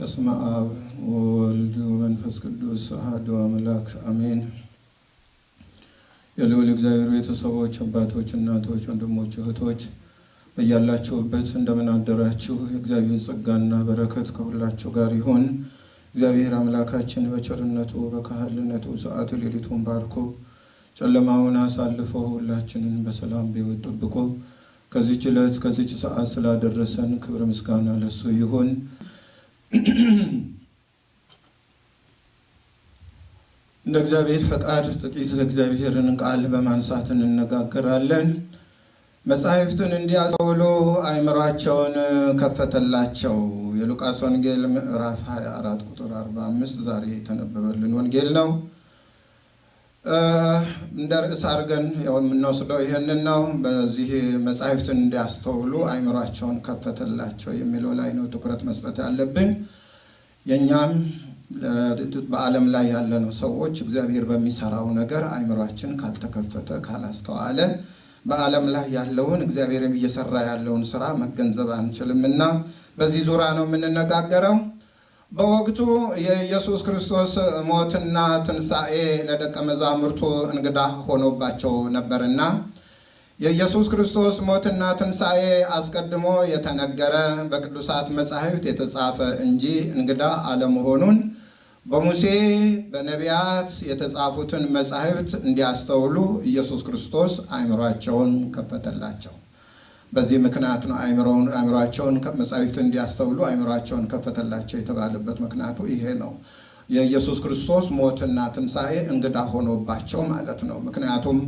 በስመ አብ ወወልድ ወመንፈስ ቅዱስ አሐዱ አምላክ አሜን። የልዑል እግዚአብሔር ቤተሰቦች፣ አባቶች፣ እናቶች፣ ወንድሞች፣ እህቶች በያላችሁበት እንደምን አደራችሁ? የእግዚአብሔር ጸጋና በረከት ከሁላችሁ ጋር ይሁን። እግዚአብሔር አምላካችን በቸርነቱ በካህልነቱ ሰዓት ሌሊቱን ባርኮ ጨለማውን አሳልፎ ሁላችንን በሰላም በሕይወት ጠብቆ ከዚች ዕለት ከዚች ሰዓት ስላደረሰን ክብር ምስጋና ለሱ ይሁን። እንደ እግዚአብሔር ፈቃድ ጥቂት እግዚአብሔርን ቃል በማንሳት እንነጋገራለን። መጻሕፍትን እንዲያስተውሉ አእምሯቸውን ከፈተላቸው። የሉቃስ ወንጌል ምዕራፍ 24 ቁጥር 45 ዛሬ የተነበበልን ወንጌል ነው። እንደ ርዕስ አድርገን የምንወስደው ይህንን ነው። በዚህ መጻሕፍትን እንዲያስተውሉ አእምሯቸውን ከፈተላቸው የሚለው ላይ ነው ትኩረት መስጠት ያለብን። የእኛም በዓለም ላይ ያለነው ሰዎች እግዚአብሔር በሚሰራው ነገር አእምሯችን ካልተከፈተ ካላስተዋለ በዓለም ላይ ያለውን እግዚአብሔር እየሰራ ያለውን ስራ መገንዘብ አንችልም በዚህ ዙሪያ ነው የምንነጋገረው። በወቅቱ የኢየሱስ ክርስቶስ ሞትና ትንሣኤ ለደቀ መዛሙርቱ እንግዳ ሆኖባቸው ነበርና የኢየሱስ ክርስቶስ ሞትና ትንሣኤ አስቀድሞ የተነገረ በቅዱሳት መጻሕፍት የተጻፈ እንጂ እንግዳ አለመሆኑን በሙሴ በነቢያት የተጻፉትን መጻሕፍት እንዲያስተውሉ ኢየሱስ ክርስቶስ አእምሯቸውን ከፈተላቸው። በዚህ ምክንያት ነው አእምሯቸውን መጻሕፍት እንዲያስተውሉ አእምሯቸውን ከፈተላቸው የተባለበት ምክንያቱ ይሄ ነው። የኢየሱስ ክርስቶስ ሞትና ትንሣኤ እንግዳ ሆኖባቸው ማለት ነው። ምክንያቱም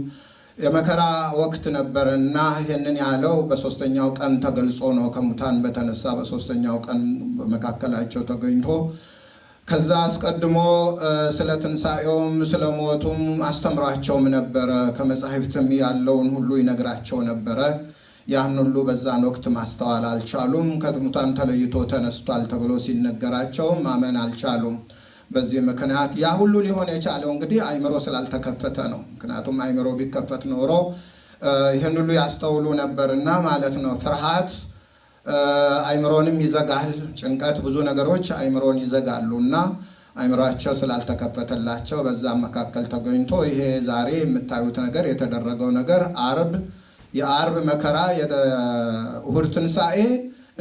የመከራ ወቅት ነበር እና ይህንን ያለው በሶስተኛው ቀን ተገልጾ ነው። ከሙታን በተነሳ በሶስተኛው ቀን በመካከላቸው ተገኝቶ ከዛ አስቀድሞ ስለ ትንሣኤውም ስለ ሞቱም አስተምሯቸውም ነበረ። ከመጻሕፍትም ያለውን ሁሉ ይነግራቸው ነበረ። ያን ሁሉ በዛን ወቅት ማስተዋል አልቻሉም። ከሙታን ተለይቶ ተነስቷል ተብሎ ሲነገራቸውም ማመን አልቻሉም። በዚህ ምክንያት ያ ሁሉ ሊሆን የቻለው እንግዲህ አእምሮ ስላልተከፈተ ነው። ምክንያቱም አእምሮ ቢከፈት ኖሮ ይህን ሁሉ ያስተውሉ ነበርና ማለት ነው። ፍርሃት አእምሮንም ይዘጋል። ጭንቀት፣ ብዙ ነገሮች አእምሮን ይዘጋሉ እና አእምሯቸው ስላልተከፈተላቸው በዛም መካከል ተገኝቶ ይሄ ዛሬ የምታዩት ነገር የተደረገው ነገር አርብ የአርብ መከራ የእሁድ ትንሣኤ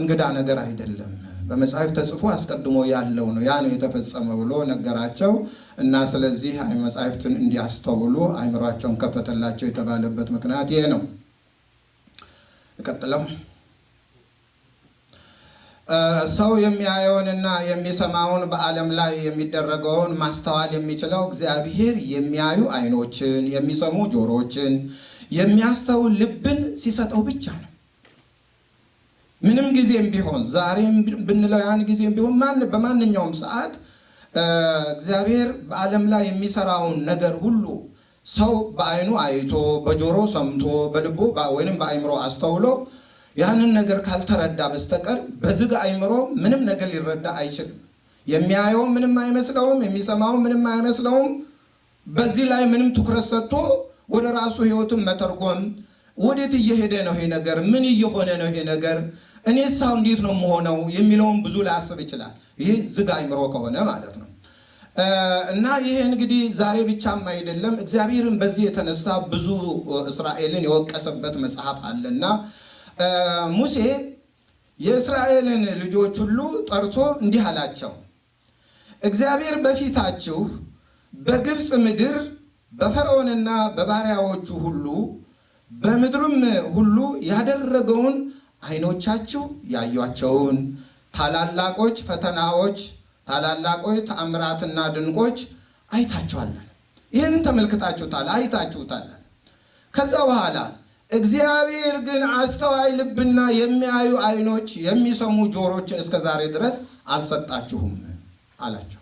እንግዳ ነገር አይደለም። በመጽሐፍ ተጽፎ አስቀድሞ ያለው ነው። ያ ነው የተፈጸመ ብሎ ነገራቸው እና ስለዚህ መጽሐፍትን እንዲያስተውሉ አእምሯቸውን ከፈተላቸው የተባለበት ምክንያት ይሄ ነው። ቀጥለው ሰው የሚያየውንና የሚሰማውን በዓለም ላይ የሚደረገውን ማስተዋል የሚችለው እግዚአብሔር የሚያዩ ዓይኖችን፣ የሚሰሙ ጆሮችን፣ የሚያስተውል ልብን ሲሰጠው ብቻ ነው። ምንም ጊዜም ቢሆን ዛሬም ብንለው ያን ጊዜም ቢሆን ማን በማንኛውም ሰዓት እግዚአብሔር በዓለም ላይ የሚሰራውን ነገር ሁሉ ሰው በዓይኑ አይቶ በጆሮ ሰምቶ በልቡ ወይንም በአእምሮ አስተውሎ ያንን ነገር ካልተረዳ በስተቀር በዝግ አእምሮ ምንም ነገር ሊረዳ አይችልም። የሚያየው ምንም አይመስለውም፣ የሚሰማው ምንም አይመስለውም። በዚህ ላይ ምንም ትኩረት ሰጥቶ ወደ ራሱ ሕይወትን መተርጎም ወዴት እየሄደ ነው ይሄ ነገር? ምን እየሆነ ነው ይሄ ነገር? እኔ ሳው እንዴት ነው የምሆነው የሚለውን ብዙ ላያስብ ይችላል። ይህ ዝግ አእምሮ ከሆነ ማለት ነው። እና ይሄ እንግዲህ ዛሬ ብቻም አይደለም። እግዚአብሔርን በዚህ የተነሳ ብዙ እስራኤልን የወቀሰበት መጽሐፍ አለና ሙሴ የእስራኤልን ልጆች ሁሉ ጠርቶ እንዲህ አላቸው፣ እግዚአብሔር በፊታችሁ በግብፅ ምድር በፈርዖንና በባሪያዎቹ ሁሉ በምድሩም ሁሉ ያደረገውን ዓይኖቻችሁ ያዩአቸውን ታላላቆች ፈተናዎች፣ ታላላቆች ተአምራትና ድንቆች አይታችኋለን። ይህንን ተመልክታችሁታል፣ አይታችሁታል። ከዛ በኋላ እግዚአብሔር ግን አስተዋይ ልብና የሚያዩ ዓይኖች የሚሰሙ ጆሮችን እስከ ዛሬ ድረስ አልሰጣችሁም አላቸው።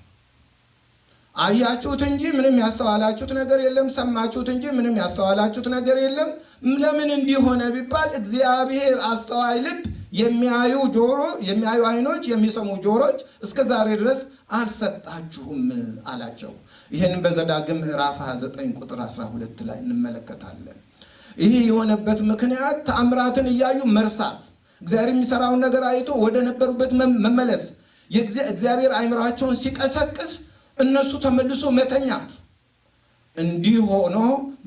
አያችሁት እንጂ ምንም ያስተዋላችሁት ነገር የለም። ሰማችሁት እንጂ ምንም ያስተዋላችሁት ነገር የለም። ለምን እንዲሆነ ቢባል እግዚአብሔር አስተዋይ ልብ፣ የሚያዩ ጆሮ፣ የሚያዩ ዓይኖች፣ የሚሰሙ ጆሮች እስከ ዛሬ ድረስ አልሰጣችሁም አላቸው። ይህን በዘዳግም ምዕራፍ 29 ቁጥር 12 ላይ እንመለከታለን። ይህ የሆነበት ምክንያት ተአምራትን እያዩ መርሳት፣ እግዚአብሔር የሚሰራውን ነገር አይቶ ወደ ነበሩበት መመለስ እግዚአብሔር አእምሯቸውን ሲቀሰቅስ እነሱ ተመልሶ መተኛት እንዲህ ሆኖ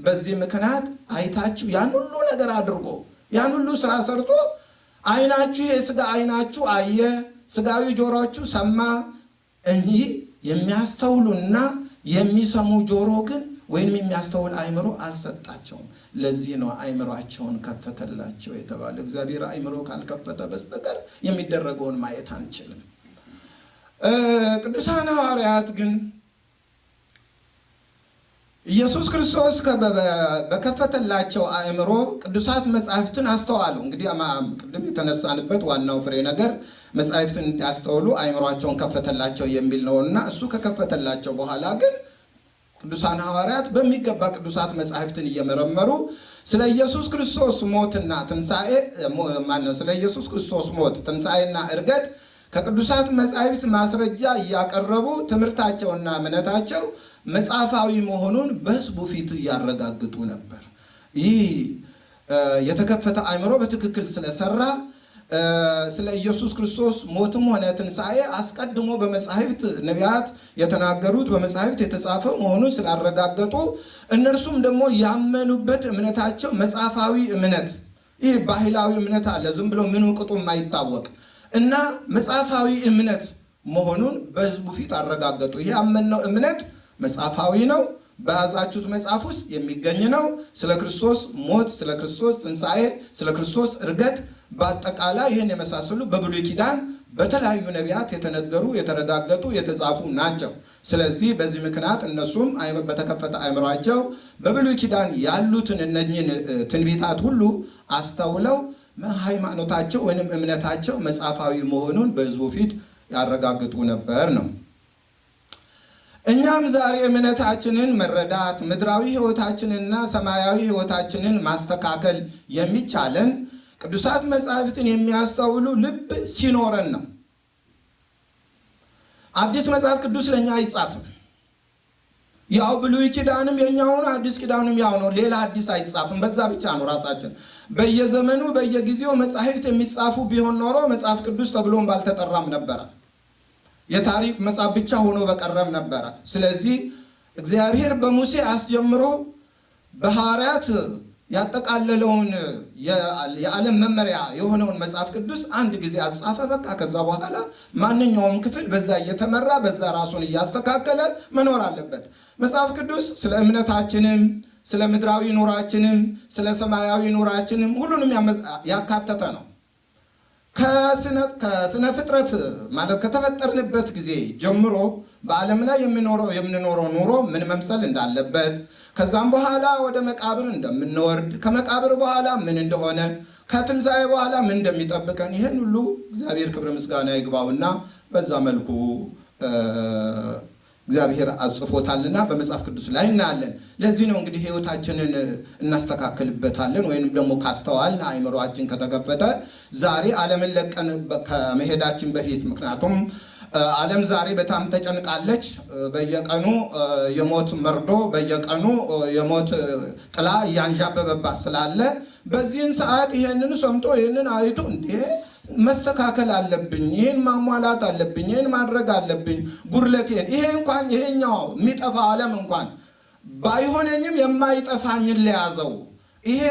በዚህ ምክንያት አይታችሁ ያን ሁሉ ነገር አድርጎ ያን ሁሉ ስራ ሰርቶ አይናችሁ የስጋ አይናችሁ አየ፣ ስጋዊ ጆሮችሁ ሰማ እንጂ የሚያስተውሉና የሚሰሙ ጆሮ ግን ወይም የሚያስተውል አእምሮ አልሰጣቸውም። ለዚህ ነው አእምሯቸውን ከፈተላቸው የተባለ። እግዚአብሔር አእምሮ ካልከፈተ በስተቀር የሚደረገውን ማየት አንችልም። ቅዱሳን ሐዋርያት ግን ኢየሱስ ክርስቶስ በከፈተላቸው አእምሮ ቅዱሳት መጻሕፍትን አስተዋሉ። እንግዲህ ቅድም የተነሳንበት ዋናው ፍሬ ነገር መጻሕፍትን እንዲያስተውሉ አእምሯቸውን ከፈተላቸው የሚል ነውና እሱ ከከፈተላቸው በኋላ ግን ቅዱሳን ሐዋርያት በሚገባ ቅዱሳት መጻሕፍትን እየመረመሩ ስለ ኢየሱስ ክርስቶስ ሞትና ትንሣኤ ማነው ስለ ኢየሱስ ክርስቶስ ሞት ትንሣኤና ዕርገት ከቅዱሳት መጻሕፍት ማስረጃ እያቀረቡ ትምህርታቸውና እምነታቸው መጽሐፋዊ መሆኑን በሕዝቡ ፊት እያረጋግጡ ነበር። ይህ የተከፈተ አእምሮ በትክክል ስለሰራ ስለ ኢየሱስ ክርስቶስ ሞትም ሆነ ትንሣኤ አስቀድሞ በመጻሕፍት ነቢያት የተናገሩት በመጻሕፍት የተጻፈ መሆኑን ስላረጋገጡ እነርሱም ደግሞ ያመኑበት እምነታቸው መጽሐፋዊ እምነት፣ ይህ ባህላዊ እምነት አለ፣ ዝም ብሎ ምኑ ቅጡ የማይታወቅ እና መጽሐፋዊ እምነት መሆኑን በሕዝቡ ፊት አረጋገጡ። ይህ ያመንነው እምነት መጽሐፋዊ ነው። በያዛችሁት መጽሐፍ ውስጥ የሚገኝ ነው። ስለ ክርስቶስ ሞት፣ ስለ ክርስቶስ ትንሣኤ፣ ስለ ክርስቶስ ዕርገት በአጠቃላይ ይህን የመሳሰሉ በብሉይ ኪዳን በተለያዩ ነቢያት የተነገሩ የተረጋገጡ የተጻፉ ናቸው። ስለዚህ በዚህ ምክንያት እነሱም በተከፈተ አእምሯቸው በብሉይ ኪዳን ያሉትን እነኝን ትንቢታት ሁሉ አስተውለው ሃይማኖታቸው ወይም እምነታቸው መጽሐፋዊ መሆኑን በሕዝቡ ፊት ያረጋግጡ ነበር ነው። እኛም ዛሬ እምነታችንን መረዳት ምድራዊ ሕይወታችንንና ሰማያዊ ሕይወታችንን ማስተካከል የሚቻለን ቅዱሳት መጻሕፍትን የሚያስተውሉ ልብ ሲኖረን ነው። አዲስ መጽሐፍ ቅዱስ ለእኛ አይጻፍም። ያው ብሉይ ኪዳንም የኛውን አዲስ ኪዳንም ያው ነው። ሌላ አዲስ አይጻፍም። በዛ ብቻ ነው ራሳችን በየዘመኑ በየጊዜው መጻሕፍት የሚጻፉ ቢሆን ኖሮ መጽሐፍ ቅዱስ ተብሎም ባልተጠራም ነበረ። የታሪክ መጽሐፍ ብቻ ሆኖ በቀረም ነበረ። ስለዚህ እግዚአብሔር በሙሴ አስጀምሮ በሐዋርያት ያጠቃለለውን የዓለም መመሪያ የሆነውን መጽሐፍ ቅዱስ አንድ ጊዜ አጻፈ። በቃ ከዛ በኋላ ማንኛውም ክፍል በዛ እየተመራ በዛ ራሱን እያስተካከለ መኖር አለበት። መጽሐፍ ቅዱስ ስለ እምነታችንም ስለ ምድራዊ ኑራችንም ስለ ሰማያዊ ኑራችንም ሁሉንም ያካተተ ነው። ከስነ ፍጥረት ማለት ከተፈጠርንበት ጊዜ ጀምሮ በዓለም ላይ የምኖረው የምንኖረው ኑሮ ምን መምሰል እንዳለበት ከዛም በኋላ ወደ መቃብር እንደምንወርድ ከመቃብር በኋላ ምን እንደሆነ ከትንሣኤ በኋላ ምን እንደሚጠብቀን ይህን ሁሉ እግዚአብሔር ክብር ምስጋና ይግባውና በዛ መልኩ እግዚአብሔር አጽፎታልና በመጽሐፍ ቅዱስ ላይ እናያለን። ለዚህ ነው እንግዲህ ሕይወታችንን እናስተካክልበታለን ወይም ደግሞ ካስተዋልን አእምሯችን ከተከፈተ ዛሬ ዓለምን ለቀን ከመሄዳችን በፊት ምክንያቱም ዓለም ዛሬ በጣም ተጨንቃለች። በየቀኑ የሞት መርዶ፣ በየቀኑ የሞት ጥላ እያንዣበበባት ስላለ በዚህን ሰዓት ይሄንን ሰምቶ ይህንን አይቶ እንዴ መስተካከል አለብኝ፣ ይህን ማሟላት አለብኝ፣ ይህን ማድረግ አለብኝ፣ ጉድለቴን ይሄ እንኳን ይሄኛው የሚጠፋ ዓለም እንኳን ባይሆነኝም የማይጠፋኝን ለያዘው ይሄ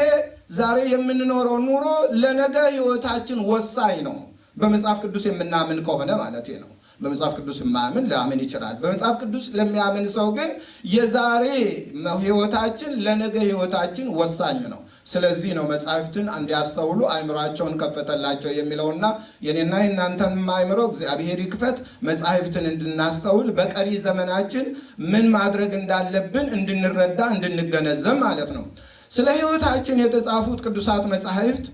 ዛሬ የምንኖረው ኑሮ ለነገ ህይወታችን ወሳኝ ነው። በመጽሐፍ ቅዱስ የምናምን ከሆነ ማለት ነው። በመጽሐፍ ቅዱስ የማያምን ሊያምን ይችላል። በመጽሐፍ ቅዱስ ለሚያምን ሰው ግን የዛሬ ህይወታችን ለነገ ህይወታችን ወሳኝ ነው። ስለዚህ ነው መጽሐፍትን እንዲያስተውሉ አእምሯቸውን ከፈተላቸው የሚለውና የኔና የእናንተን አእምሮ እግዚአብሔር ይክፈት፣ መጽሐፍትን እንድናስተውል በቀሪ ዘመናችን ምን ማድረግ እንዳለብን እንድንረዳ እንድንገነዘብ ማለት ነው። ስለ ህይወታችን የተጻፉት ቅዱሳት መጽሐፍት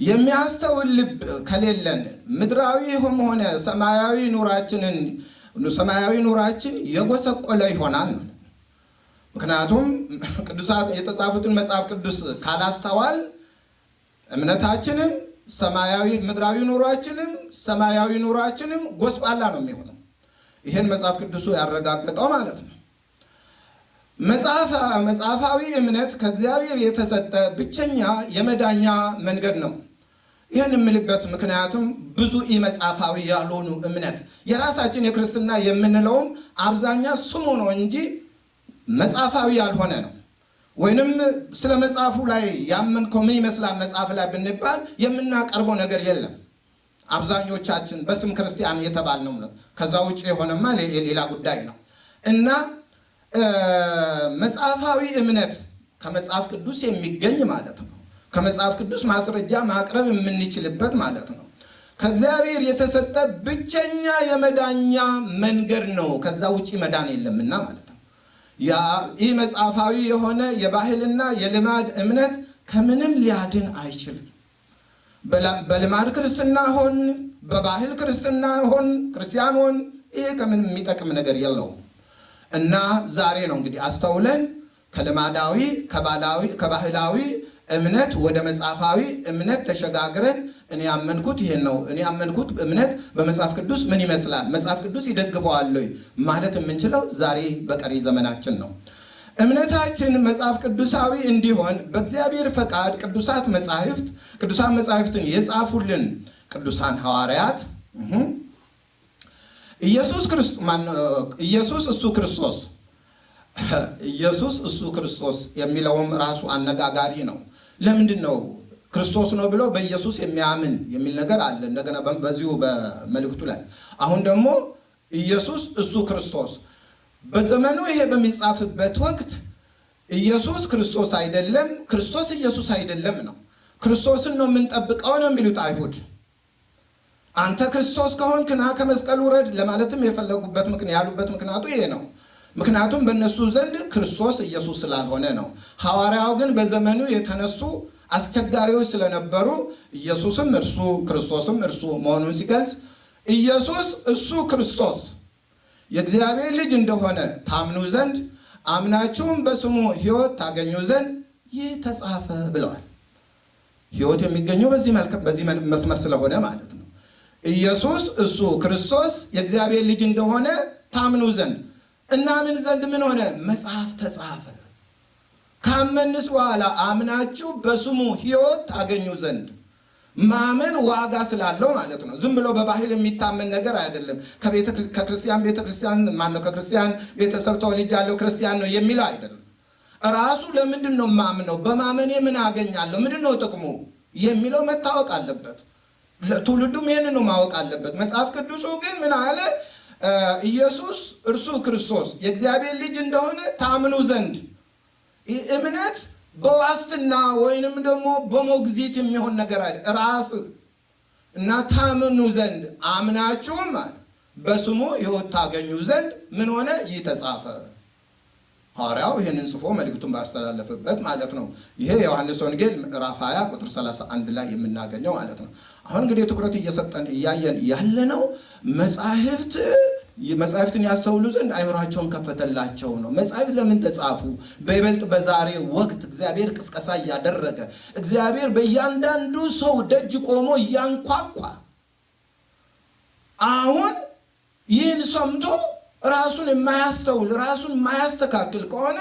የሚያስተውል ልብ ከሌለን ምድራዊም ሆነ ሰማያዊ ኑራችንን ሰማያዊ ኑራችን የጎሰቆለ ይሆናል። ምክንያቱም ቅዱሳት የተጻፉትን መጽሐፍ ቅዱስ ካላስተዋል እምነታችንም ሰማያዊ ምድራዊ ኑሯችንም ሰማያዊ ኑሯችንም ጎስቋላ ነው የሚሆነው። ይህን መጽሐፍ ቅዱሱ ያረጋግጠው ማለት ነው። መጽሐፋዊ እምነት ከእግዚአብሔር የተሰጠ ብቸኛ የመዳኛ መንገድ ነው። ይህን የምልበት ምክንያቱም ብዙ ኢመጽሐፋዊ ያልሆኑ እምነት የራሳችን የክርስትና የምንለውም አብዛኛ ስሙ ነው እንጂ መጽሐፋዊ ያልሆነ ነው። ወይንም ስለ መጽሐፉ ላይ ያመንከው ምን ይመስላል መጽሐፍ ላይ ብንባል የምናቀርበው ነገር የለም። አብዛኞቻችን በስም ክርስቲያን የተባልነው ነው። ከዛ ውጭ የሆነማ ሌላ ጉዳይ ነው እና መጽሐፋዊ እምነት ከመጽሐፍ ቅዱስ የሚገኝ ማለት ነው። ከመጽሐፍ ቅዱስ ማስረጃ ማቅረብ የምንችልበት ማለት ነው። ከእግዚአብሔር የተሰጠ ብቸኛ የመዳኛ መንገድ ነው። ከዛ ውጭ መዳን የለምና ማለት ነው። ይህ መጽሐፋዊ የሆነ የባህልና የልማድ እምነት ከምንም ሊያድን አይችልም። በልማድ ክርስትና ሆን በባህል ክርስትና ሆን ክርስቲያን ሆን ይሄ ከምንም የሚጠቅም ነገር የለውም እና ዛሬ ነው እንግዲህ አስተውለን ከልማዳዊ ከባህላዊ እምነት ወደ መጽሐፋዊ እምነት ተሸጋግረን እኔ ያመንኩት ይሄን ነው፣ እኔ ያመንኩት እምነት በመጽሐፍ ቅዱስ ምን ይመስላል፣ መጽሐፍ ቅዱስ ይደግፈዋል ማለት የምንችለው ዛሬ በቀሪ ዘመናችን ነው። እምነታችን መጽሐፍ ቅዱሳዊ እንዲሆን በእግዚአብሔር ፈቃድ ቅዱሳት መጻሕፍት ቅዱሳን መጻሕፍትን የጻፉልን ቅዱሳን ሐዋርያት ኢየሱስ ኢየሱስ እሱ ክርስቶስ። ኢየሱስ እሱ ክርስቶስ የሚለውም ራሱ አነጋጋሪ ነው። ለምንድን ነው ክርስቶስ ነው ብሎ በኢየሱስ የሚያምን የሚል ነገር አለ። እንደገና በዚሁ በመልእክቱ ላይ አሁን ደግሞ ኢየሱስ እሱ ክርስቶስ በዘመኑ ይሄ በሚጻፍበት ወቅት ኢየሱስ ክርስቶስ አይደለም፣ ክርስቶስ ኢየሱስ አይደለም ነው። ክርስቶስን ነው የምንጠብቀው ነው የሚሉት አይሁድ። አንተ ክርስቶስ ከሆንክ ና ከመስቀል ውረድ ለማለትም የፈለጉበት ያሉበት ምክንያቱ ይሄ ነው። ምክንያቱም በእነሱ ዘንድ ክርስቶስ ኢየሱስ ስላልሆነ ነው። ሐዋርያው ግን በዘመኑ የተነሱ አስቸጋሪዎች ስለነበሩ ኢየሱስም እርሱ ክርስቶስም እርሱ መሆኑን ሲገልጽ ኢየሱስ እሱ ክርስቶስ የእግዚአብሔር ልጅ እንደሆነ ታምኑ ዘንድ አምናችሁም በስሙ ሕይወት ታገኙ ዘንድ ይህ ተጻፈ ብለዋል። ሕይወት የሚገኘው በዚህ መስመር ስለሆነ ማለት ነው። ኢየሱስ እሱ ክርስቶስ የእግዚአብሔር ልጅ እንደሆነ ታምኑ ዘንድ እናምን ዘንድ ምን ሆነ? መጽሐፍ ተጻፈ። ካመንስ በኋላ አምናችሁ በስሙ ሕይወት ታገኙ ዘንድ ማመን ዋጋ ስላለው ማለት ነው። ዝም ብሎ በባህል የሚታመን ነገር አይደለም። ከክርስቲያን ቤተክርስቲያን ማነው ከክርስቲያን ቤተሰብ ተወልጃለሁ ክርስቲያን ነው የሚለው አይደለም። ራሱ ለምንድን ነው ማምነው? በማመኔ ምን አገኛለሁ? ምንድን ነው ጥቅሙ የሚለው መታወቅ አለበት። ትውልዱም ይህን ነው ማወቅ አለበት። መጽሐፍ ቅዱሱ ግን ምን አለ? ኢየሱስ እርሱ ክርስቶስ የእግዚአብሔር ልጅ እንደሆነ ታምኑ ዘንድ እምነት በዋስትና ወይንም ደግሞ በሞግዚት የሚሆን ነገር አለ። ራስ እና ታምኑ ዘንድ አምናችሁም አለ በስሙ ሕይወት ታገኙ ዘንድ ምን ሆነ? ይህ ተጻፈ። ሐዋርያው ይህንን ጽፎ መልእክቱን ባስተላለፈበት ማለት ነው። ይሄ የዮሐንስ ወንጌል ምዕራፍ 20 ቁጥር 31 ላይ የምናገኘው ማለት ነው። አሁን እንግዲህ ትኩረት እየሰጠን እያየን ያለነው መጻሕፍት መጻሕፍትን ያስተውሉ ዘንድ አይምሯቸውን ከፈተላቸው ነው። መጻሕፍት ለምን ተጻፉ? በይበልጥ በዛሬ ወቅት እግዚአብሔር ቅስቀሳ እያደረገ እግዚአብሔር በእያንዳንዱ ሰው ደጅ ቆሞ እያንኳኳ አሁን ይህን ሰምቶ ራሱን የማያስተውል ራሱን የማያስተካክል ከሆነ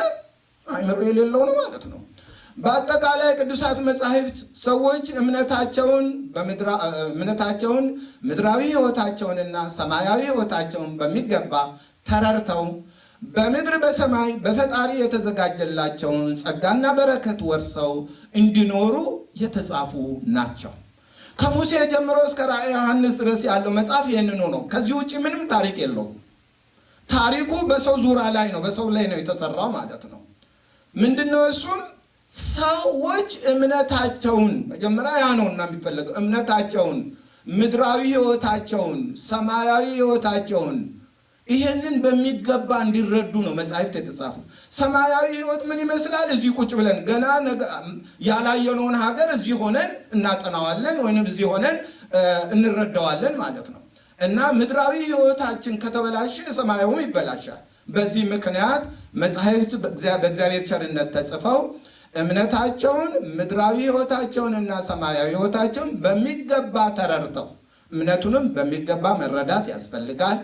አይምሮ የሌለው ነው ማለት ነው። በአጠቃላይ ቅዱሳት መጻሕፍት ሰዎች እምነታቸውን እምነታቸውን ምድራዊ ሕይወታቸውንና ሰማያዊ ሕይወታቸውን በሚገባ ተረድተው በምድር በሰማይ በፈጣሪ የተዘጋጀላቸውን ጸጋና በረከት ወርሰው እንዲኖሩ የተጻፉ ናቸው። ከሙሴ ጀምሮ እስከ ራእየ ዮሐንስ ድረስ ያለው መጽሐፍ ይህንኑ ነው። ከዚህ ውጭ ምንም ታሪክ የለውም። ታሪኩ በሰው ዙሪያ ላይ ነው፣ በሰው ላይ ነው የተሰራው ማለት ነው። ምንድነው እሱም ሰዎች እምነታቸውን መጀመሪያ ያ ነውና የሚፈለገው እምነታቸውን፣ ምድራዊ ሕይወታቸውን፣ ሰማያዊ ሕይወታቸውን ይሄንን በሚገባ እንዲረዱ ነው መጻሕፍት የተጻፉ። ሰማያዊ ሕይወት ምን ይመስላል? እዚህ ቁጭ ብለን ገና ያላየነውን ሀገር እዚህ ሆነን እናጠናዋለን ወይም እዚህ ሆነን እንረዳዋለን ማለት ነው። እና ምድራዊ ሕይወታችን ከተበላሸ ሰማያዊም ይበላሻል። በዚህ ምክንያት መጻሕፍት በእግዚአብሔር ቸርነት ተጽፈው እምነታቸውን ምድራዊ ሕይወታቸውንና ሰማያዊ ሕይወታቸውን በሚገባ ተረድተው እምነቱንም በሚገባ መረዳት ያስፈልጋል።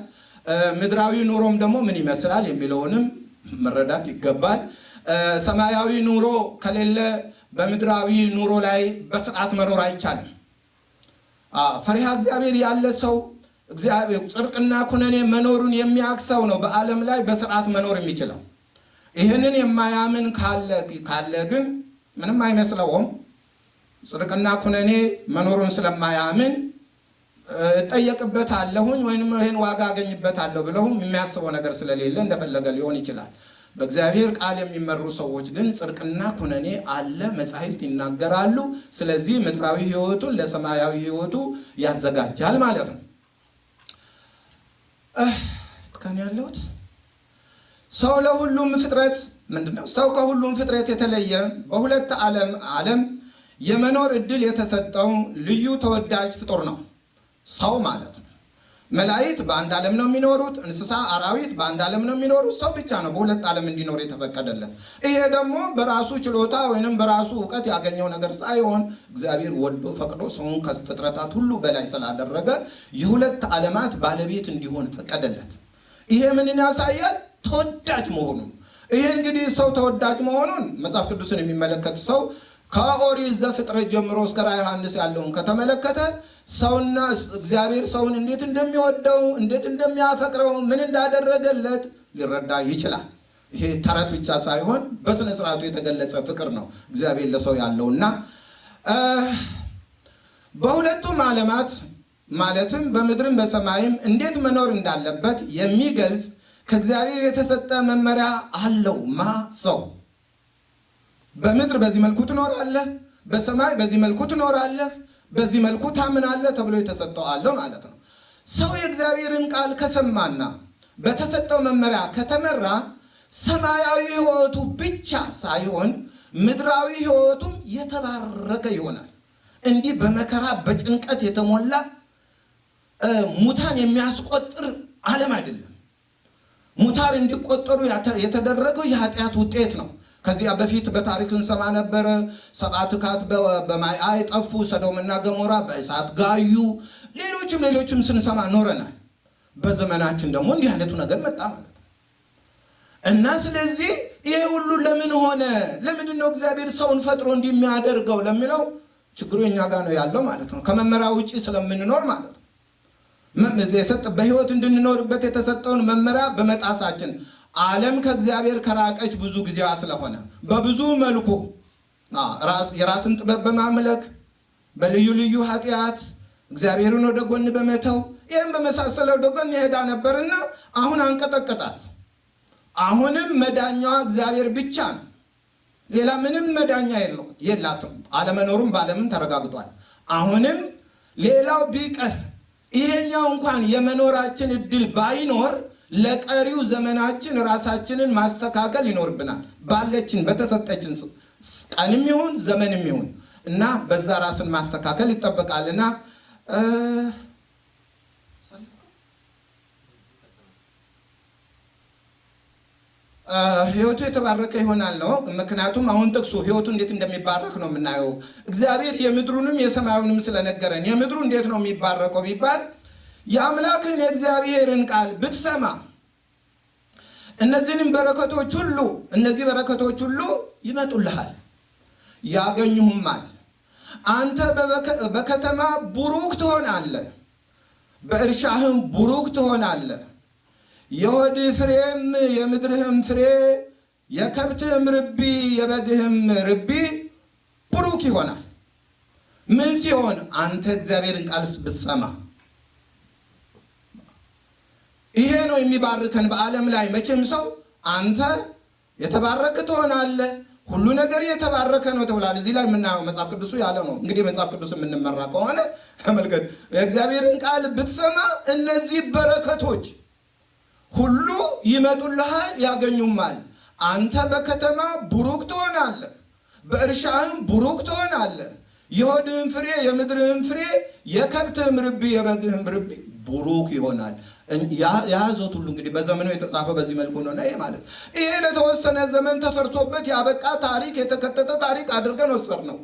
ምድራዊ ኑሮም ደግሞ ምን ይመስላል የሚለውንም መረዳት ይገባል። ሰማያዊ ኑሮ ከሌለ በምድራዊ ኑሮ ላይ በስርዓት መኖር አይቻልም። ፈሪሃ እግዚአብሔር ያለ ሰው እግዚአብሔር ጽድቅና ኩነኔ መኖሩን የሚያውቅ ሰው ነው በዓለም ላይ በስርዓት መኖር የሚችለው። ይህንን የማያምን ካለ ግን ምንም አይመስለውም። ጽድቅና ኩነኔ መኖሩን ስለማያምን እጠየቅበታለሁኝ ወይም ይህን ዋጋ አገኝበታለሁ ብለውም የሚያስበው ነገር ስለሌለ እንደፈለገ ሊሆን ይችላል። በእግዚአብሔር ቃል የሚመሩ ሰዎች ግን ጽድቅና ኩነኔ አለ፣ መጻሕፍት ይናገራሉ። ስለዚህ ምድራዊ ሕይወቱን ለሰማያዊ ሕይወቱ ያዘጋጃል ማለት ነው። ከን ያለሁት ሰው ለሁሉም ፍጥረት ምንድነው? ሰው ከሁሉም ፍጥረት የተለየ በሁለት ዓለም ዓለም የመኖር እድል የተሰጠው ልዩ ተወዳጅ ፍጡር ነው ሰው ማለት ነው። መላእክት በአንድ ዓለም ነው የሚኖሩት። እንስሳ፣ አራዊት በአንድ ዓለም ነው የሚኖሩት። ሰው ብቻ ነው በሁለት ዓለም እንዲኖር የተፈቀደለት። ይሄ ደግሞ በራሱ ችሎታ ወይንም በራሱ እውቀት ያገኘው ነገር ሳይሆን እግዚአብሔር ወዶ ፈቅዶ ሰውን ከፍጥረታት ሁሉ በላይ ስላደረገ የሁለት ዓለማት ባለቤት እንዲሆን ፈቀደለት። ይሄ ምንን ያሳያል? ተወዳጅ መሆኑ። ይሄ እንግዲህ ሰው ተወዳጅ መሆኑን መጽሐፍ ቅዱስን የሚመለከት ሰው ከኦሪት ዘፍጥረት ጀምሮ እስከ ራዕየ ዮሐንስ ያለውን ከተመለከተ ሰውና እግዚአብሔር ሰውን እንዴት እንደሚወደው እንዴት እንደሚያፈቅረው ምን እንዳደረገለት ሊረዳ ይችላል። ይሄ ተረት ብቻ ሳይሆን በስነ ስርዓቱ የተገለጸ ፍቅር ነው እግዚአብሔር ለሰው ያለው እና በሁለቱም ዓለማት ማለትም በምድርም በሰማይም እንዴት መኖር እንዳለበት የሚገልጽ ከእግዚአብሔር የተሰጠ መመሪያ አለው። ማ ሰው በምድር በዚህ መልኩ ትኖራለህ፣ በሰማይ በዚህ መልኩ ትኖራለህ በዚህ መልኩ ታምናለህ ተብሎ የተሰጠው አለው ማለት ነው። ሰው የእግዚአብሔርን ቃል ከሰማና በተሰጠው መመሪያ ከተመራ ሰማያዊ ሕይወቱ ብቻ ሳይሆን ምድራዊ ሕይወቱም የተባረከ ይሆናል። እንዲህ በመከራ በጭንቀት የተሞላ ሙታን የሚያስቆጥር ዓለም አይደለም። ሙታን እንዲቆጠሩ የተደረገው የኃጢአት ውጤት ነው። ከዚያ በፊት በታሪክ እንሰማ ነበረ። ሰብአ ትካት በማይ ጠፉ፣ ሰዶምና ገሞራ በእሳት ጋዩ፣ ሌሎችም ሌሎችም ስንሰማ ኖረናል። በዘመናችን ደግሞ እንዲህ አይነቱ ነገር መጣ ማለት እና ስለዚህ ይሄ ሁሉ ለምን ሆነ? ለምንድን ነው እግዚአብሔር ሰውን ፈጥሮ እንዲህ ለሚለው ችግሩ እኛ ጋር ነው ያለው ማለት ነው። ከመመሪያ ውጭ ስለምንኖር ማለት ነው። በህይወት እንድንኖርበት የተሰጠውን መመሪያ በመጣሳችን ዓለም ከእግዚአብሔር ከራቀች ብዙ ጊዜዋ ስለሆነ በብዙ መልኩ የራስን ጥበብ በማምለክ በልዩ ልዩ ኃጢአት እግዚአብሔርን ወደ ጎን በመተው ይህም በመሳሰለ ወደ ጎን የሄዳ ነበርና አሁን አንቀጠቀጣት። አሁንም መዳኛዋ እግዚአብሔር ብቻ ነው። ሌላ ምንም መዳኛ የላትም። አለመኖሩም በዓለምን ተረጋግጧል። አሁንም ሌላው ቢቀር ይሄኛው እንኳን የመኖራችን እድል ባይኖር ለቀሪው ዘመናችን ራሳችንን ማስተካከል ይኖርብናል። ባለችን በተሰጠችን ቀንም ይሁን ዘመንም ይሁን እና በዛ ራስን ማስተካከል ይጠበቃልና ሕይወቱ የተባረከ ይሆናል ነው። ምክንያቱም አሁን ጥቅሱ ሕይወቱ እንዴት እንደሚባረክ ነው የምናየው። እግዚአብሔር የምድሩንም የሰማዩንም ስለነገረን የምድሩ እንዴት ነው የሚባረከው ቢባል የአምላክን የእግዚአብሔርን ቃል ብትሰማ እነዚህንም በረከቶች ሁሉ እነዚህ በረከቶች ሁሉ ይመጡልሃል፣ ያገኙሁማል። አንተ በከተማ ቡሩክ ትሆናለህ፣ በእርሻህም ቡሩክ ትሆናለህ። የሆድህ ፍሬም የምድርህም ፍሬ የከብትህም ርቢ የበግህም ርቢ ቡሩክ ይሆናል። ምን ሲሆን አንተ እግዚአብሔርን ቃል ብትሰማ ይሄ ነው የሚባርከን በዓለም ላይ መቼም ሰው አንተ የተባረክ ትሆናለህ፣ ሁሉ ነገር የተባረከ ነው ተብሏል። እዚህ ላይ የምናየው መጽሐፍ ቅዱሱ ያለ ነው። እንግዲህ መጽሐፍ ቅዱስ የምንመራ ከሆነ ተመልከት፣ የእግዚአብሔርን ቃል ብትሰማ እነዚህ በረከቶች ሁሉ ይመጡልሃል፣ ያገኙማል። አንተ በከተማ ቡሩክ ትሆናለህ፣ በእርሻህም ቡሩክ ትሆናለህ። የሆድህም ፍሬ የምድርህም ፍሬ የከብትህም ርቢ የበግህም ርቢ ቡሩክ ይሆናል። የያዞት ሁሉ እንግዲህ በዘመኑ የተጻፈ በዚህ መልኩ ነው። ይሄ ማለት ይሄ ለተወሰነ ዘመን ተሰርቶበት ያበቃ ታሪክ የተከተተ ታሪክ አድርገን ወሰድ ነው።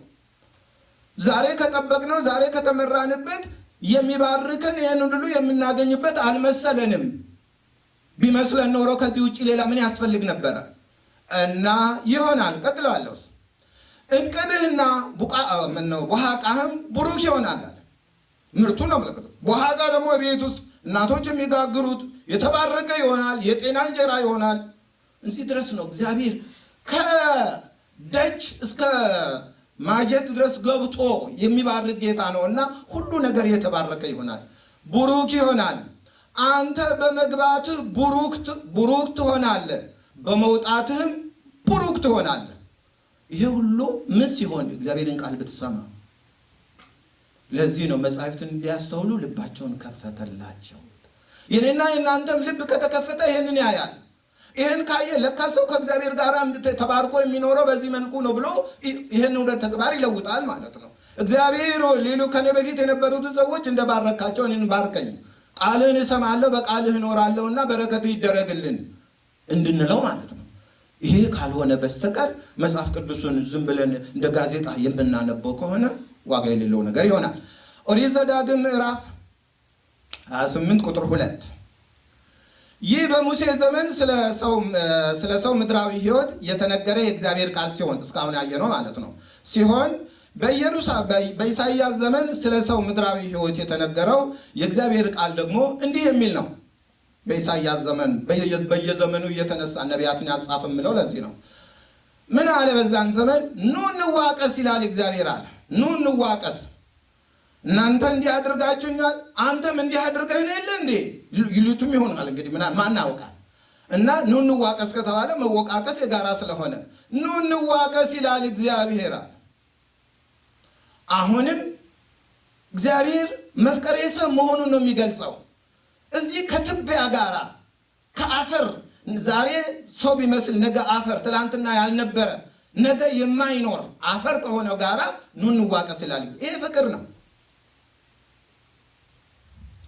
ዛሬ ከጠበቅነው ዛሬ ከተመራንበት የሚባርከን ይህን ሁሉ የምናገኝበት አልመሰለንም። ቢመስለን ኖሮ ከዚህ ውጭ ሌላ ምን ያስፈልግ ነበረ? እና ይሆናል። ቀጥለዋለሁ። እንቅብህና ምነው ቡሃቃህም ቡሩክ ይሆናል። ምርቱን ነው የምለክተው። በኋላ ደግሞ ቤት ውስጥ እናቶች የሚጋግሩት የተባረከ ይሆናል፣ የጤና እንጀራ ይሆናል። እዚህ ድረስ ነው እግዚአብሔር ከደጅ እስከ ማጀት ድረስ ገብቶ የሚባርክ ጌታ ነው እና ሁሉ ነገር የተባረከ ይሆናል፣ ቡሩክ ይሆናል። አንተ በመግባትህ ቡሩክ ትሆናለህ፣ በመውጣትህም ቡሩክ ትሆናለህ። ይሄ ሁሉ ምን ሲሆን እግዚአብሔርን ቃል ብትሰማ። ለዚህ ነው መጻሕፍትን እንዲያስተውሉ ልባቸውን ከፈተላቸው። የኔና የእናንተም ልብ ከተከፈተ ይህንን ያያል። ይህን ካየ ለካ ሰው ከእግዚአብሔር ጋር ተባርኮ የሚኖረው በዚህ መልኩ ነው ብሎ ይህን ወደ ተግባር ይለውጣል ማለት ነው። እግዚአብሔር ሌሎ ከኔ በፊት የነበሩትን ሰዎች እንደባረካቸው እኔን ባርከኝ፣ ቃልህን እሰማለሁ፣ በቃልህ እኖራለሁ እና በረከት ይደረግልን እንድንለው ማለት ነው። ይሄ ካልሆነ በስተቀር መጽሐፍ ቅዱስን ዝም ብለን እንደ ጋዜጣ የምናነበው ከሆነ ዋጋ የሌለው ነገር ይሆናል። ኦሪት ዘዳግም ምዕራፍ 28 ቁጥር ሁለት ይህ በሙሴ ዘመን ስለ ሰው ምድራዊ ሕይወት የተነገረ የእግዚአብሔር ቃል ሲሆን እስካሁን ያየነው ማለት ነው ሲሆን በኢሳይያስ ዘመን ስለ ሰው ምድራዊ ሕይወት የተነገረው የእግዚአብሔር ቃል ደግሞ እንዲህ የሚል ነው። በኢሳይያስ ዘመን በየዘመኑ እየተነሳ ነቢያትን ያጻፍ የምለው ለዚህ ነው። ምን አለ? በዛን ዘመን ኑ እንዋቀስ ይላል እግዚአብሔር አለ። ኑ እንዋቀስ እናንተ እንዲህ አድርጋችሁኛል፣ አንተም እንዲህ አድርገህ ነው የለ እንዴ ይሉትም ይሆናል። እንግዲህ ማን? እና ኑ እንዋቀስ ከተባለ መወቃቀስ የጋራ ስለሆነ ኑ እንዋቀስ ይላል እግዚአብሔር አለ። አሁንም እግዚአብሔር መፍቀሬ ሰብ መሆኑን ነው የሚገልጸው። እዚህ ከትቢያ ጋራ ከአፈር ዛሬ ሰው ቢመስል ነገ አፈር፣ ትላንትና ያልነበረ ነገ የማይኖር አፈር ከሆነው ጋራ ኑ እንዋቀስ ይላል። ይሄ ፍቅር ነው።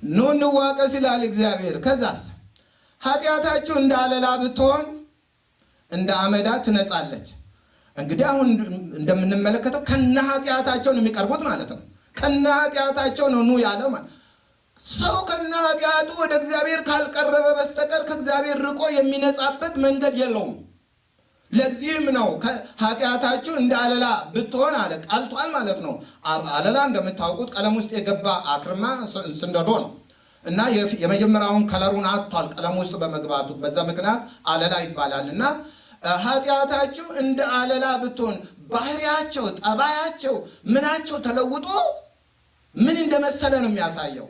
ኑ እንዋቀስ ይላል እግዚአብሔር። ከዛስ ኃጢአታችሁ እንደ አለላ ብትሆን እንደ አመዳ ትነጻለች። እንግዲህ አሁን እንደምንመለከተው ከነ ኃጢአታቸው ነው የሚቀርቡት ማለት ነው። ከነ ኃጢአታቸው ነው ኑ ያለው ማለት ሰው ከነ ኃጢአቱ ወደ እግዚአብሔር ካልቀረበ በስተቀር ከእግዚአብሔር ርቆ የሚነጻበት መንገድ የለውም። ለዚህም ነው ኃጢአታችሁ እንደ አለላ ብትሆን አለ ቀልቷል ማለት ነው። አለላ እንደምታውቁት ቀለም ውስጥ የገባ አክርማ ስንደዶ ነው እና የመጀመሪያውን ከለሩን አጥቷል ቀለም ውስጥ በመግባቱ በዛ ምክንያት አለላ ይባላል እና ኃጢአታችሁ እንደ አለላ ብትሆን ባህሪያቸው፣ ጠባያቸው፣ ምናቸው ተለውጦ ምን እንደመሰለ ነው የሚያሳየው።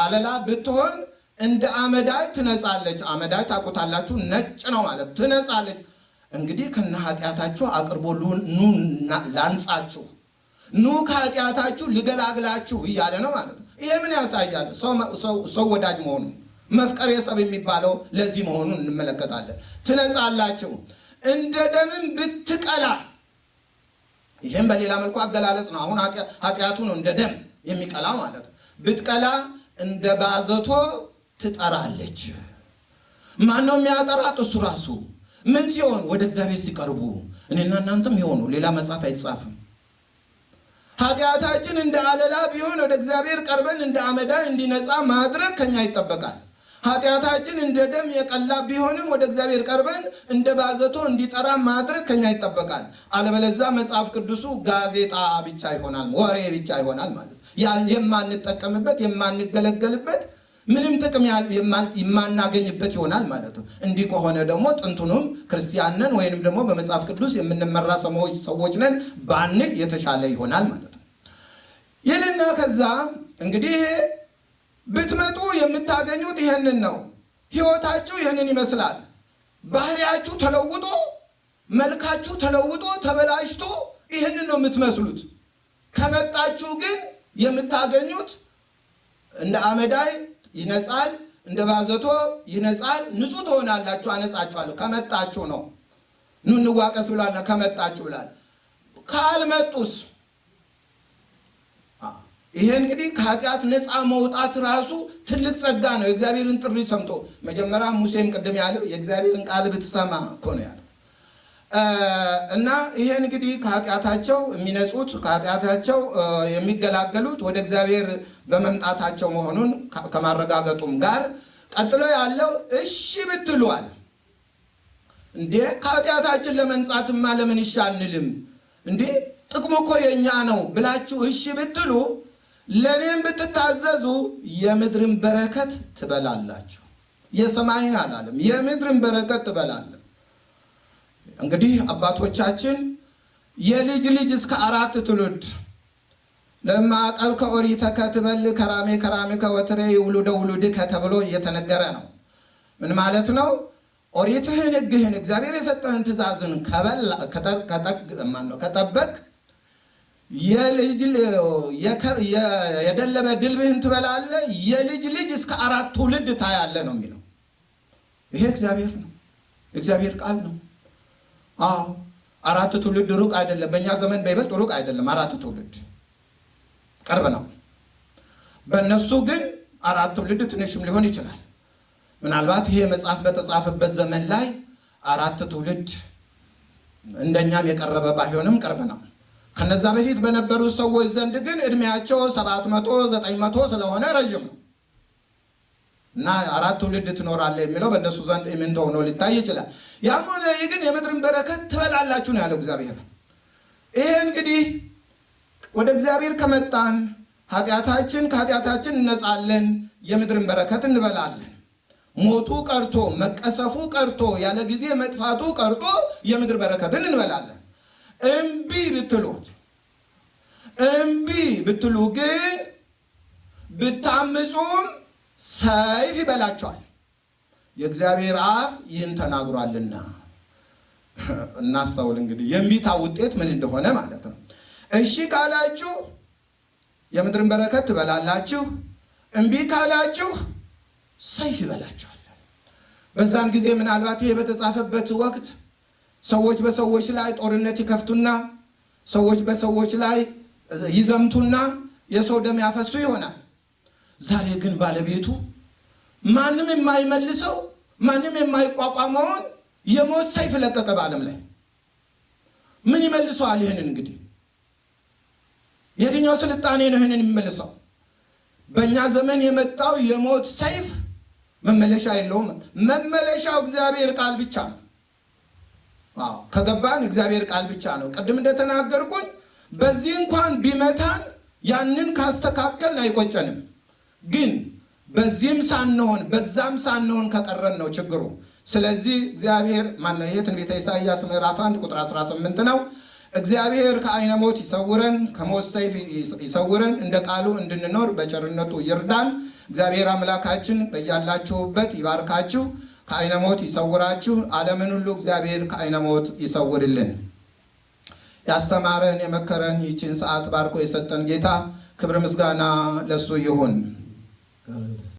አለላ ብትሆን እንደ አመዳይ ትነጻለች። አመዳይ ታውቁታላችሁ፣ ነጭ ነው ማለት ትነጻለች። እንግዲህ ከነ ኃጢአታችሁ አቅርቦ ኑ ላንጻችሁ፣ ኑ ከኃጢአታችሁ ልገላግላችሁ እያለ ነው ማለት ነው። ይሄ ምን ያሳያል? ሰው ወዳጅ መሆኑ መፍቀር የሰብ የሚባለው ለዚህ መሆኑን እንመለከታለን። ትነጻላችሁ እንደ ደምም ብትቀላ፣ ይህም በሌላ መልኩ አገላለጽ ነው። አሁን ኃጢአቱ ነው እንደ ደም የሚቀላ ማለት ነው። ብትቀላ እንደ ባዘቶ ትጠራለች። ማን ነው የሚያጠራት? እሱ ራሱ ምን ሲሆን ወደ እግዚአብሔር ሲቀርቡ እኔና እናንተም የሆኑ ሌላ መጽሐፍ አይጻፍም። ኃጢአታችን እንደ አለላ ቢሆን ወደ እግዚአብሔር ቀርበን እንደ አመዳይ እንዲነጻ ማድረግ ከኛ ይጠበቃል። ኃጢአታችን እንደ ደም የቀላ ቢሆንም ወደ እግዚአብሔር ቀርበን እንደ ባዘቶ እንዲጠራ ማድረግ ከኛ ይጠበቃል። አለበለዛ መጽሐፍ ቅዱሱ ጋዜጣ ብቻ ይሆናል፣ ወሬ ብቻ ይሆናል ማለት የማንጠቀምበት የማንገለገልበት ምንም ጥቅም የማናገኝበት ይሆናል ማለት ነው። እንዲህ ከሆነ ደግሞ ጥንቱንም ክርስቲያን ነን ወይንም ደግሞ በመጽሐፍ ቅዱስ የምንመራ ሰዎች ነን ባንል የተሻለ ይሆናል ማለት ነው። ይህንና ከዛ እንግዲህ ብትመጡ የምታገኙት ይህንን ነው። ሕይወታችሁ ይህንን ይመስላል። ባህሪያችሁ ተለውጦ፣ መልካችሁ ተለውጦ ተበላሽቶ ይህንን ነው የምትመስሉት። ከመጣችሁ ግን የምታገኙት እንደ አመዳይ ይነጻል፣ እንደ ባዘቶ ይነጻል። ንጹሕ ትሆናላችሁ፣ አነጻችኋለሁ። ከመጣችሁ ነው። ኑ እንዋቀስ ብሏል። ከመጣችሁ ብላል። ካልመጡስ? ይሄ እንግዲህ ከኃጢአት ነፃ መውጣት ራሱ ትልቅ ጸጋ ነው። የእግዚአብሔርን ጥሪ ሰምቶ መጀመሪያ ሙሴም ቅድም ያለው የእግዚአብሔርን ቃል ብትሰማ እኮ ነው ያለው እና ይሄ እንግዲህ ከኃጢአታቸው የሚነጹት ከኃጢአታቸው የሚገላገሉት ወደ እግዚአብሔር በመምጣታቸው መሆኑን ከማረጋገጡም ጋር ቀጥሎ ያለው እሺ ብትሉ አለ። እንዴ ከኃጢአታችን ለመንጻትማ ለምን እሺ አንልም? እንዴ ጥቅሙ እኮ የእኛ ነው ብላችሁ እሺ ብትሉ ለእኔም ብትታዘዙ የምድርን በረከት ትበላላችሁ። የሰማይን አላለም፣ የምድርን በረከት ትበላለን። እንግዲህ አባቶቻችን የልጅ ልጅ እስከ አራት ትውልድ ለማዕቀብ ከኦሪተከ ትበል ከራሜ ከራሜ ከወትሬ ውሉደ ውሉድከ ተብሎ እየተነገረ ነው። ምን ማለት ነው? ኦሪትህን ሕግህን እግዚአብሔር የሰጠህን ትእዛዝን ከጠበቅ የደለበ ድልብህን ትበላለህ፣ የልጅ ልጅ እስከ አራት ትውልድ ታያለህ ነው የሚለው። ይሄ እግዚአብሔር ነው፣ እግዚአብሔር ቃል ነው። አዎ አራት ትውልድ ሩቅ አይደለም። በእኛ ዘመን በይበልጥ ሩቅ አይደለም። አራት ትውልድ ቅርብ ነው። በእነሱ ግን አራት ትውልድ ትንሽም ሊሆን ይችላል። ምናልባት ይሄ መጽሐፍ በተጻፈበት ዘመን ላይ አራት ትውልድ እንደኛም የቀረበ ባይሆንም ቅርብ ነው። ከነዛ በፊት በነበሩ ሰዎች ዘንድ ግን እድሜያቸው ሰባት መቶ ዘጠኝ መቶ ስለሆነ ረዥም ነው እና አራት ትውልድ ትኖራለህ የሚለው በእነሱ ዘንድ ኢምንት ሆኖ ሊታይ ይችላል። ያም ሆነ ይህ ግን የምድርን በረከት ትበላላችሁ ነው ያለው እግዚአብሔር። ይሄ እንግዲህ ወደ እግዚአብሔር ከመጣን ኃጢአታችን ከኃጢአታችን እነጻለን፣ የምድርን በረከት እንበላለን። ሞቱ ቀርቶ መቀሰፉ ቀርቶ ያለ ጊዜ መጥፋቱ ቀርቶ የምድር በረከትን እንበላለን። እምቢ ብትሉት እምቢ ብትሉ ግን ብታምፁም ሰይፍ ይበላቸዋል። የእግዚአብሔር አፍ ይህን ተናግሯልና እናስተውል። እንግዲህ የእምቢታ ውጤት ምን እንደሆነ ማለት ነው። እሺ ካላችሁ የምድርን በረከት ትበላላችሁ፣ እምቢ ካላችሁ ሰይፍ ይበላችኋል። በዛን ጊዜ ምናልባት ይሄ በተጻፈበት ወቅት ሰዎች በሰዎች ላይ ጦርነት ይከፍቱና ሰዎች በሰዎች ላይ ይዘምቱና የሰው ደም ያፈሱ ይሆናል። ዛሬ ግን ባለቤቱ ማንም የማይመልሰው ማንም የማይቋቋመውን የሞት ሰይፍ ለቀቀ በዓለም ላይ። ምን ይመልሰዋል? ይህንን እንግዲህ የትኛው ስልጣኔ ነው ይህንን የሚመልሰው? በእኛ ዘመን የመጣው የሞት ሰይፍ መመለሻ የለውም። መመለሻው እግዚአብሔር ቃል ብቻ ነው። ከገባን እግዚአብሔር ቃል ብቻ ነው። ቅድም እንደተናገርኩኝ በዚህ እንኳን ቢመታን ያንን ካስተካከልን አይቆጨንም። ግን በዚህም ሳንሆን በዛም ሳንሆን ከቀረን ነው ችግሩ። ስለዚህ እግዚአብሔር ማነው ይሄ ትንቢተ ኢሳይያስ ምዕራፍ 1 ቁጥር 18 ነው። እግዚአብሔር ከዓይነ ሞት ይሰውረን፣ ከሞት ሰይፍ ይሰውረን፣ እንደ ቃሉ እንድንኖር በቸርነቱ ይርዳን። እግዚአብሔር አምላካችን በያላችሁበት ይባርካችሁ፣ ከዓይነ ሞት ይሰውራችሁ። ዓለምን ሁሉ እግዚአብሔር ከዓይነ ሞት ይሰውርልን። ያስተማረን የመከረን ይችን ሰዓት ባርኮ የሰጠን ጌታ ክብር ምስጋና ለሱ ይሁን።